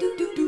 do do do do.